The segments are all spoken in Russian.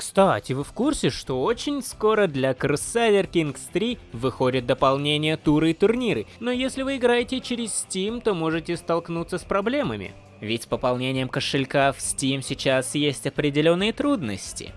Кстати, вы в курсе, что очень скоро для Crusader Kings 3 выходит дополнение туры и турниры, но если вы играете через Steam, то можете столкнуться с проблемами. Ведь с пополнением кошелька в Steam сейчас есть определенные трудности.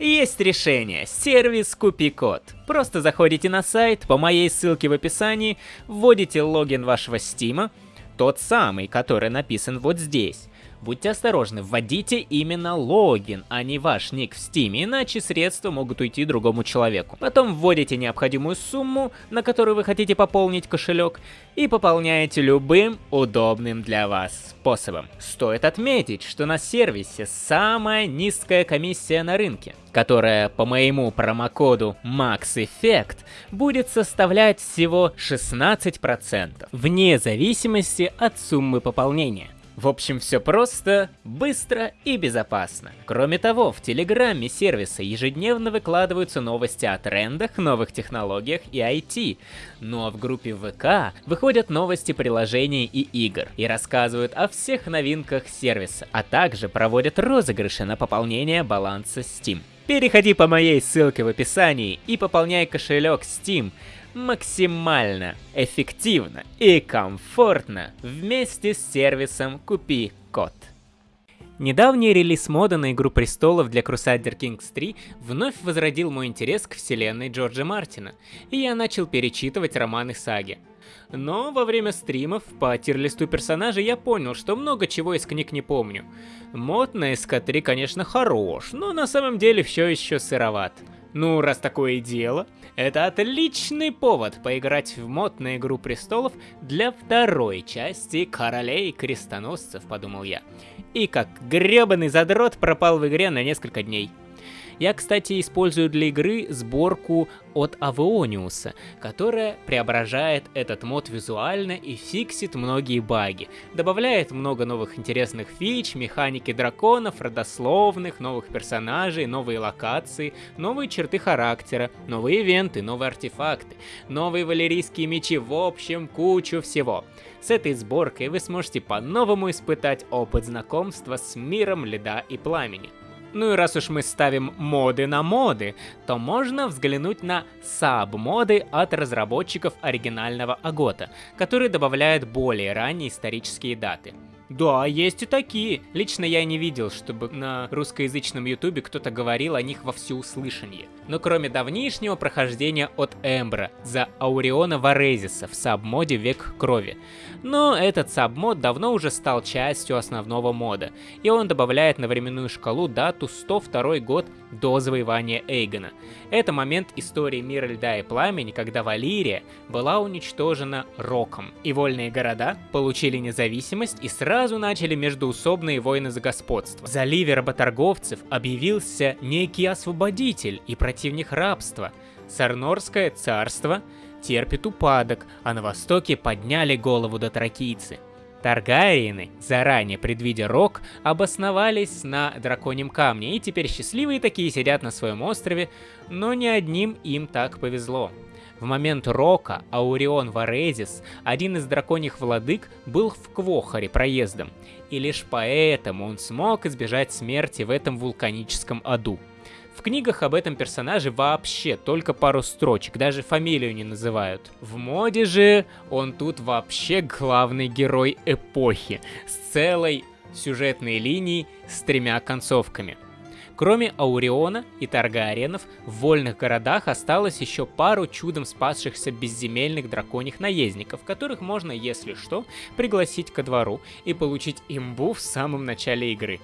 Есть решение. Сервис Купи-код. Просто заходите на сайт, по моей ссылке в описании, вводите логин вашего Стима, тот самый, который написан вот здесь. Будьте осторожны, вводите именно логин, а не ваш ник в Steam, иначе средства могут уйти другому человеку. Потом вводите необходимую сумму, на которую вы хотите пополнить кошелек, и пополняете любым удобным для вас способом. Стоит отметить, что на сервисе самая низкая комиссия на рынке, которая по моему промокоду MaxEffect будет составлять всего 16%, вне зависимости от суммы пополнения. В общем, все просто, быстро и безопасно. Кроме того, в Телеграме сервиса ежедневно выкладываются новости о трендах, новых технологиях и IT. Ну а в группе ВК выходят новости приложений и игр и рассказывают о всех новинках сервиса, а также проводят розыгрыши на пополнение баланса Steam. Переходи по моей ссылке в описании и пополняй кошелек Steam максимально эффективно и комфортно вместе с сервисом «Купи код». Недавний релиз мода на Игру Престолов для Crusader Kings 3 вновь возродил мой интерес к вселенной Джорджа Мартина, и я начал перечитывать романы саги. Но во время стримов по тирлисту персонажей я понял, что много чего из книг не помню. Мод на СК-3, конечно, хорош, но на самом деле все еще сыроват. Ну, раз такое дело, это отличный повод поиграть в мод на Игру Престолов для второй части Королей Крестоносцев, подумал я. И как гребаный задрот пропал в игре на несколько дней. Я, кстати, использую для игры сборку от Авеониуса, которая преображает этот мод визуально и фиксит многие баги. Добавляет много новых интересных фич, механики драконов, родословных, новых персонажей, новые локации, новые черты характера, новые ивенты, новые артефакты, новые валерийские мечи, в общем, кучу всего. С этой сборкой вы сможете по-новому испытать опыт знакомства с миром льда и пламени. Ну и раз уж мы ставим моды на моды, то можно взглянуть на саб-моды от разработчиков оригинального Агота, которые добавляют более ранние исторические даты. Да, есть и такие. Лично я не видел, чтобы на русскоязычном ютубе кто-то говорил о них во всеуслышание. Но кроме давнишнего прохождения от Эмбра за Ауриона Варезиса в сабмоде Век Крови. Но этот сабмод давно уже стал частью основного мода, и он добавляет на временную шкалу дату 102 год до завоевания Эйгона. Это момент истории мира льда и пламени, когда Валирия была уничтожена Роком, и вольные города получили независимость и сразу начали междуусобные войны за господство. В заливе работорговцев объявился некий освободитель и противник рабства. Сарнорское царство терпит упадок, а на востоке подняли голову дотракийцы. Таргариены, заранее предвидя рок, обосновались на Драконьем Камне, и теперь счастливые такие сидят на своем острове, но не одним им так повезло. В момент Рока Аурион Варезис, один из драконьих владык, был в Квохаре проездом, и лишь поэтому он смог избежать смерти в этом вулканическом аду. В книгах об этом персонаже вообще только пару строчек, даже фамилию не называют. В моде же он тут вообще главный герой эпохи, с целой сюжетной линией с тремя концовками. Кроме Ауриона и Таргариенов, в вольных городах осталось еще пару чудом спасшихся безземельных драконьих наездников, которых можно, если что, пригласить ко двору и получить имбу в самом начале игры.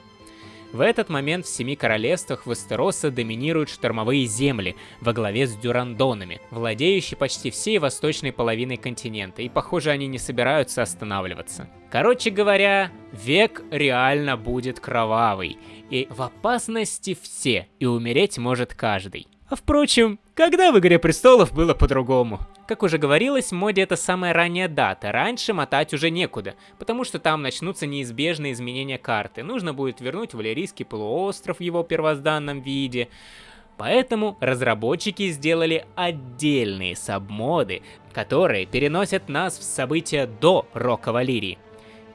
В этот момент в Семи Королевствах Вестероса доминируют штормовые земли во главе с Дюрандонами, владеющие почти всей восточной половиной континента, и похоже они не собираются останавливаться. Короче говоря, век реально будет кровавый, и в опасности все, и умереть может каждый. А впрочем, когда в Игре Престолов было по-другому? Как уже говорилось, моде это самая ранняя дата, раньше мотать уже некуда, потому что там начнутся неизбежные изменения карты, нужно будет вернуть Валерийский полуостров в его первозданном виде, Поэтому разработчики сделали отдельные сабмоды, которые переносят нас в события до Рока Валерии.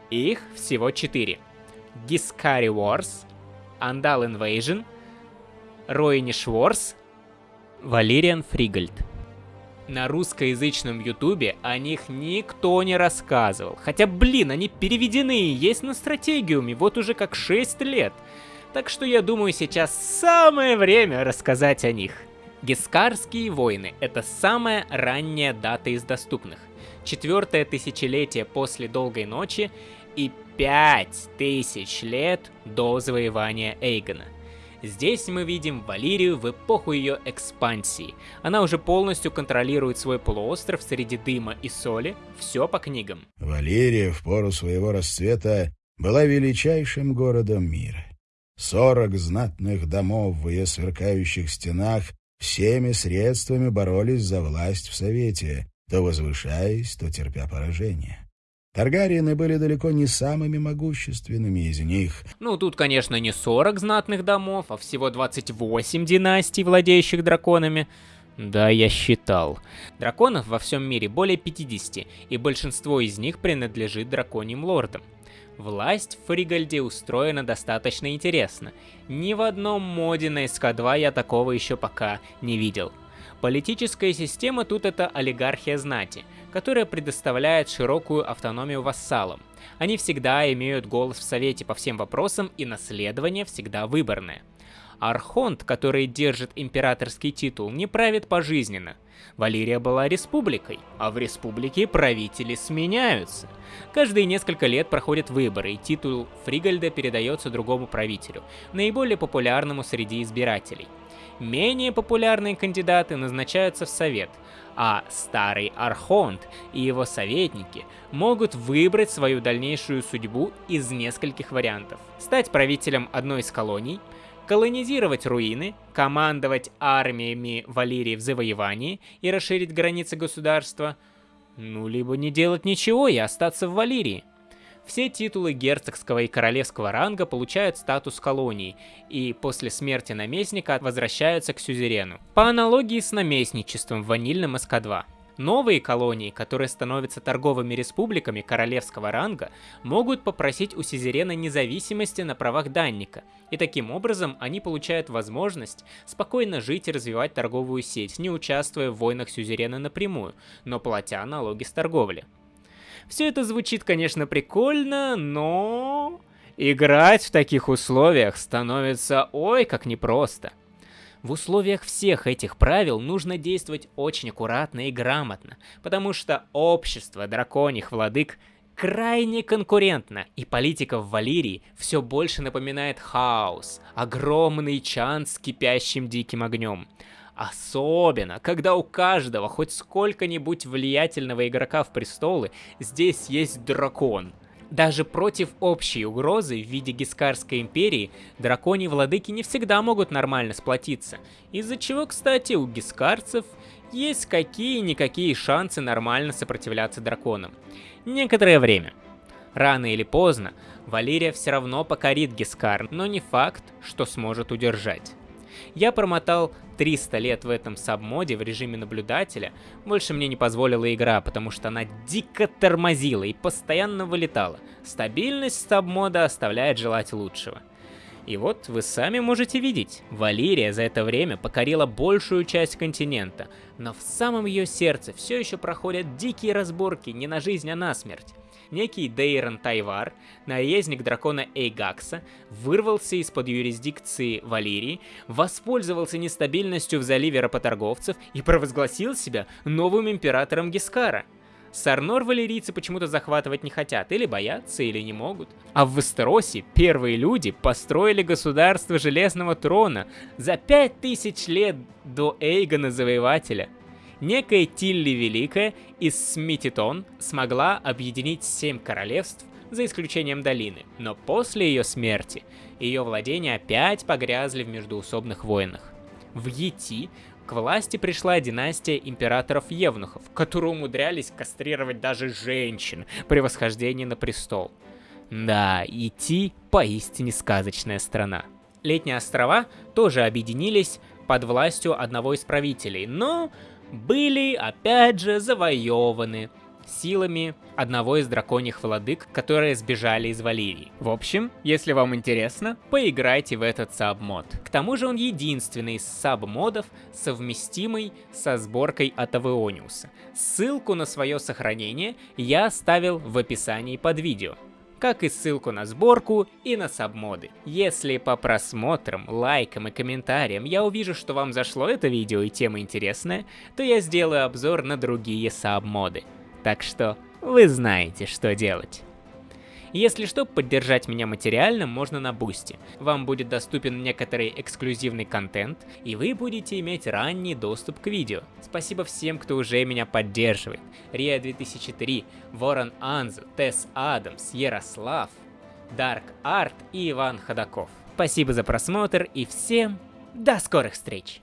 Их всего четыре. Giscari Wars, Andal Invasion, Роини Шворс, Валериан Фригальд. На русскоязычном ютубе о них никто не рассказывал. Хотя, блин, они переведены и есть на стратегиуме вот уже как 6 лет. Так что я думаю, сейчас самое время рассказать о них. Гескарские войны — это самая ранняя дата из доступных. Четвертое тысячелетие после Долгой Ночи и пять тысяч лет до завоевания Эйгона. Здесь мы видим Валирию в эпоху ее экспансии. Она уже полностью контролирует свой полуостров среди дыма и соли, все по книгам. Валерия в пору своего расцвета была величайшим городом мира. Сорок знатных домов в ее сверкающих стенах всеми средствами боролись за власть в Совете, то возвышаясь, то терпя поражение. Таргариены были далеко не самыми могущественными из них. Ну, тут, конечно, не 40 знатных домов, а всего 28 династий, владеющих драконами. Да, я считал. Драконов во всем мире более 50, и большинство из них принадлежит драконьим лордам. Власть в Фригальде устроена достаточно интересно. Ни в одном моде на СК-2 я такого еще пока не видел. Политическая система тут это олигархия знати, которая предоставляет широкую автономию вассалам. Они всегда имеют голос в совете по всем вопросам и наследование всегда выборное. Архонт, который держит императорский титул, не правит пожизненно. Валерия была республикой, а в республике правители сменяются. Каждые несколько лет проходят выборы, и титул Фригальда передается другому правителю, наиболее популярному среди избирателей. Менее популярные кандидаты назначаются в совет, а старый Архонт и его советники могут выбрать свою дальнейшую судьбу из нескольких вариантов. Стать правителем одной из колоний, колонизировать руины, командовать армиями Валерии в завоевании и расширить границы государства, ну либо не делать ничего и остаться в Валерии. Все титулы герцогского и королевского ранга получают статус колонии, и после смерти наместника возвращаются к сюзерену. По аналогии с наместничеством в ванильном СК-2. Новые колонии, которые становятся торговыми республиками королевского ранга, могут попросить у сюзерена независимости на правах данника, и таким образом они получают возможность спокойно жить и развивать торговую сеть, не участвуя в войнах сюзерена напрямую, но платя налоги с торговли. Все это звучит, конечно, прикольно, но... Играть в таких условиях становится ой как непросто. В условиях всех этих правил нужно действовать очень аккуратно и грамотно, потому что общество драконьих владык крайне конкурентно, и политика в Валирии все больше напоминает хаос, огромный чан с кипящим диким огнем. Особенно, когда у каждого хоть сколько-нибудь влиятельного игрока в престолы здесь есть дракон. Даже против общей угрозы в виде Гискарской империи драконьи владыки не всегда могут нормально сплотиться, из-за чего, кстати, у гискарцев есть какие-никакие шансы нормально сопротивляться драконам. Некоторое время. Рано или поздно Валерия все равно покорит Гискар, но не факт, что сможет удержать. Я промотал 300 лет в этом сабмоде в режиме наблюдателя, больше мне не позволила игра, потому что она дико тормозила и постоянно вылетала. Стабильность сабмода оставляет желать лучшего. И вот вы сами можете видеть, Валерия за это время покорила большую часть континента, но в самом ее сердце все еще проходят дикие разборки не на жизнь, а на смерть некий Дейрон Тайвар, наездник дракона Эйгакса, вырвался из-под юрисдикции Валерии, воспользовался нестабильностью в заливе работорговцев и провозгласил себя новым императором Гискара. Сарнор валерийцы почему-то захватывать не хотят, или боятся, или не могут. А в Вестеросе первые люди построили государство Железного Трона за пять тысяч лет до Эйгона Завоевателя – некая Тилли Великая из Смититон смогла объединить семь королевств, за исключением долины, но после ее смерти ее владения опять погрязли в междуусобных войнах. В Йети к власти пришла династия императоров-евнухов, которые умудрялись кастрировать даже женщин при восхождении на престол. Да, Йети поистине сказочная страна. Летние острова тоже объединились под властью одного из правителей, но были, опять же, завоеваны. силами одного из драконьих владык, которые сбежали из Валерии. В общем, если вам интересно, поиграйте в этот сабмод. К тому же он единственный из сабмодов, совместимый со сборкой от Авеониуса. Ссылку на свое сохранение я оставил в описании под видео как и ссылку на сборку и на сабмоды. Если по просмотрам, лайкам и комментариям я увижу, что вам зашло это видео и тема интересная, то я сделаю обзор на другие submod ы. Так что вы знаете, что делать. Если что, поддержать меня материально можно на Boosty. Вам будет доступен некоторый эксклюзивный контент, и вы будете иметь ранний доступ к видео. Спасибо всем, кто уже меня поддерживает. Рия 2003, Ворон Анзу, Тесс Адамс, Ярослав, Dark Art и Иван Ходаков. Спасибо за просмотр и всем до скорых встреч!